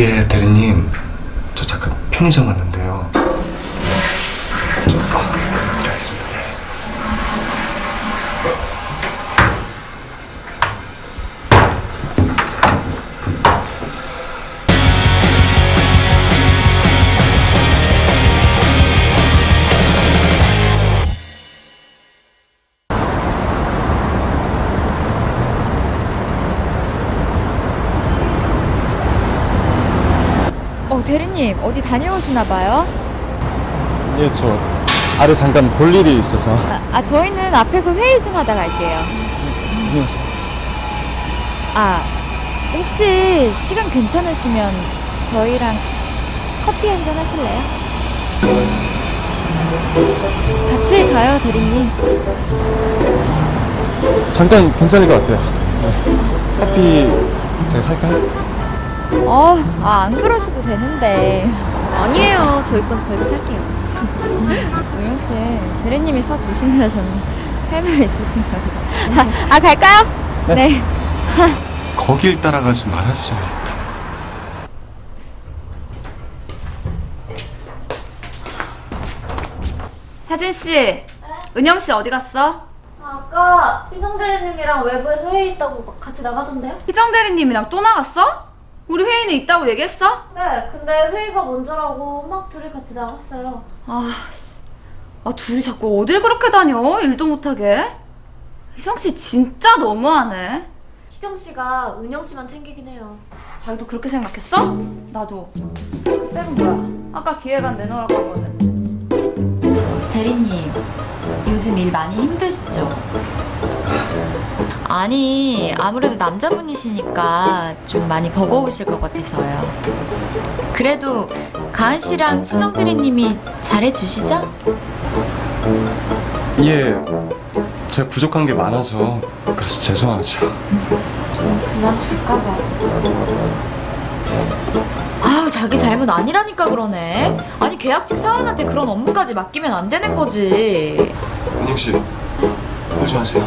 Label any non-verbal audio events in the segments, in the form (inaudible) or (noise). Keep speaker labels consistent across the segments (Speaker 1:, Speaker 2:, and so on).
Speaker 1: 예 대리님 저 잠깐 편의점 왔는데.
Speaker 2: 대리님, 어디 다녀오시나 봐요?
Speaker 3: 예, 저 아래 잠깐 볼 일이 있어서.
Speaker 2: 아, 아, 저희는 앞에서 회의 좀 하다 갈게요. 아, 혹시 시간 괜찮으시면 저희랑 커피 한 잔 하실래요? 같이 가요, 대리님.
Speaker 3: 잠깐 괜찮을 것 같아요. 네. 커피 제가 살까요?
Speaker 2: 어, 아, 안 그러셔도 되는데.
Speaker 4: 아니에요. 저희 건 저희가 살게요. (laughs)
Speaker 2: 씨, 대리님이 서 주신다서는 할말 있으신가 보지. 아, 아, 갈까요? 네. (laughs)
Speaker 1: 거길 따라가지 말았어요.
Speaker 4: 혜진 씨, 은영 씨 어디 갔어?
Speaker 5: 아까 희정 대리님이랑 외부에서 회의 있다고 막 같이 나가던데요?
Speaker 4: 희정 대리님이랑 또 나갔어? 우리 회의는 있다고 얘기했어?
Speaker 5: 네, 근데 회의가 먼저라고 막 둘이 같이 나갔어요.
Speaker 4: 아, 씨. 아 둘이 자꾸 어딜 그렇게 다녀? 일도 못하게. 희정 씨 진짜 너무하네.
Speaker 5: 희정 씨가 은영 씨만 챙기긴 해요.
Speaker 4: 자기도 그렇게 생각했어? 나도. 백은 뭐야? 아까 기획안 내놓으라고 한 거는.
Speaker 2: 대리님, 요즘 일 많이 힘드시죠? 아니, 아무래도 남자분이시니까 좀 많이 버거우실 것 같아서요. 그래도 가은 씨랑 수정 대리님이 잘해주시죠?
Speaker 1: 예, 제가 부족한 게 많아서 그래서 죄송하죠.
Speaker 2: 그만 줄까 봐. 아우, 자기 잘못 아니라니까 그러네. 아니, 계약직 사원한테 그런 업무까지 맡기면 안 되는 거지.
Speaker 1: 은영 씨, 울지 마세요.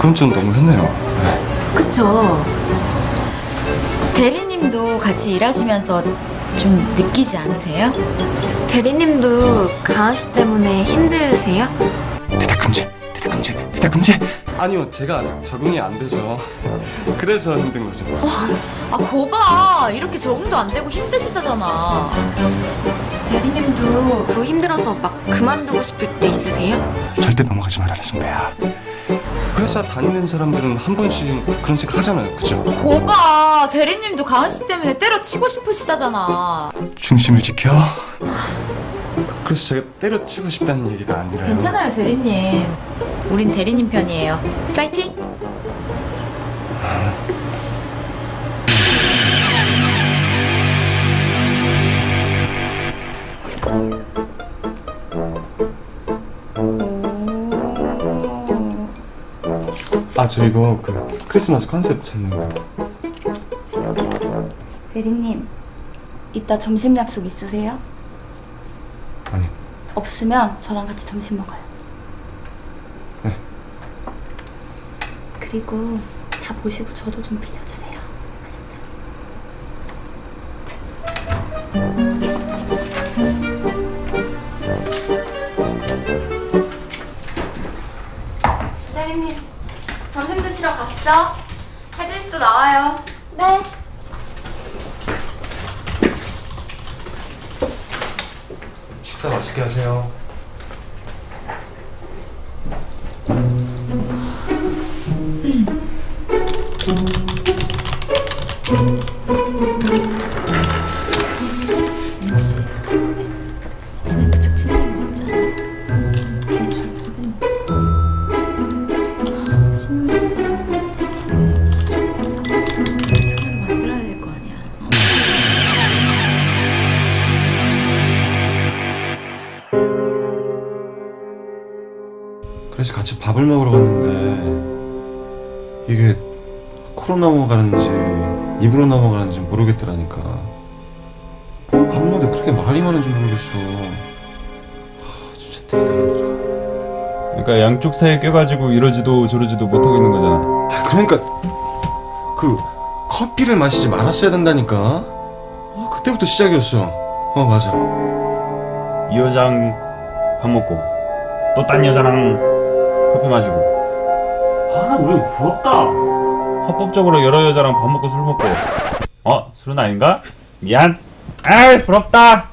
Speaker 1: 그건 좀 너무했네요. 네.
Speaker 2: 그쵸. 대리님도 같이 일하시면서 좀 느끼지 않으세요?
Speaker 5: 대리님도 가은 씨 때문에 힘드세요?
Speaker 1: 대답 금지, 대답 금지, 대답 금지. 아니요, 제가 아직 적응이 안 돼서 그래서 힘든 거죠.
Speaker 2: 아 거봐 이렇게 적응도 안 되고 힘드시다잖아.
Speaker 5: 대리님도 또 힘들어서 막 그만두고 싶을 때 있으세요?
Speaker 1: 절대 넘어가지 말아라 선배야. 회사 다니는 사람들은 한 번씩 그런 생각 하잖아요, 그죠?
Speaker 2: 거봐 대리님도 가은 씨 때문에 때려치고 싶으시다잖아.
Speaker 1: 중심을 지켜. 그래서 제가 때려치고 싶다는 얘기가 아니라요.
Speaker 2: 괜찮아요 대리님. 우린 대리님 편이에요. 파이팅.
Speaker 1: 아, 저 이거 그 크리스마스 컨셉 찾는 거.
Speaker 6: 대리님, 이따 점심 약속 있으세요?
Speaker 1: 아니.
Speaker 6: 없으면 저랑 같이 점심 먹어요.
Speaker 1: 네.
Speaker 6: 그리고 다 보시고 저도 좀 빌려주세요. 아셨죠?
Speaker 4: 가시죠. 혜진 씨도 나와요.
Speaker 5: 네.
Speaker 1: 식사 맛있게 하세요. 그래서 같이 밥을 먹으러 갔는데 이게 코로 넘어가는지 입으로 넘어가는지 모르겠더라니까. 그밥 먹는데 그렇게 말이 많은지 모르겠어. 하, 진짜 대단하더라.
Speaker 3: 그러니까 양쪽 사이에 껴가지고 이러지도 저러지도 못하고 있는 거잖아.
Speaker 1: 아, 그러니까 그 커피를 마시지 말았어야 된다니까. 아, 그때부터 시작이었어. 어 맞아.
Speaker 3: 이 여자랑 밥 먹고 또 딴 여자랑 커피 마시고 아 우리 부럽다 합법적으로 여러 여자랑 밥 먹고 술 먹고 어? 술은 아닌가? 미안 아이 부럽다